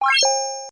you